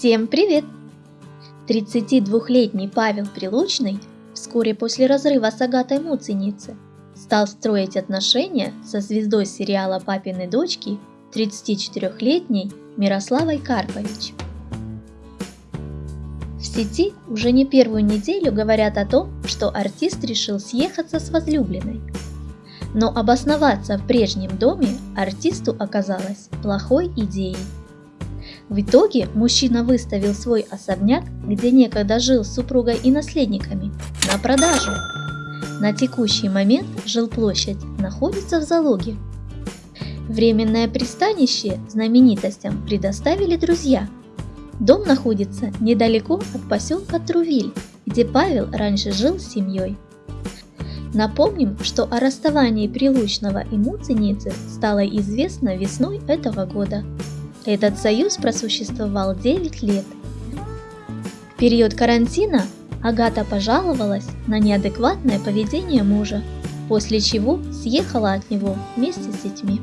Всем привет! 32-летний Павел Прилучный вскоре после разрыва с Агатой Муценицы стал строить отношения со звездой сериала «Папины дочки» 34-летней Мирославой Карпович. В сети уже не первую неделю говорят о том, что артист решил съехаться с возлюбленной. Но обосноваться в прежнем доме артисту оказалось плохой идеей. В итоге мужчина выставил свой особняк, где некогда жил с супругой и наследниками, на продажу. На текущий момент жилплощадь находится в залоге. Временное пристанище знаменитостям предоставили друзья. Дом находится недалеко от поселка Трувиль, где Павел раньше жил с семьей. Напомним, что о расставании Прилучного и Муценицы стало известно весной этого года. Этот союз просуществовал 9 лет. В период карантина Агата пожаловалась на неадекватное поведение мужа, после чего съехала от него вместе с детьми.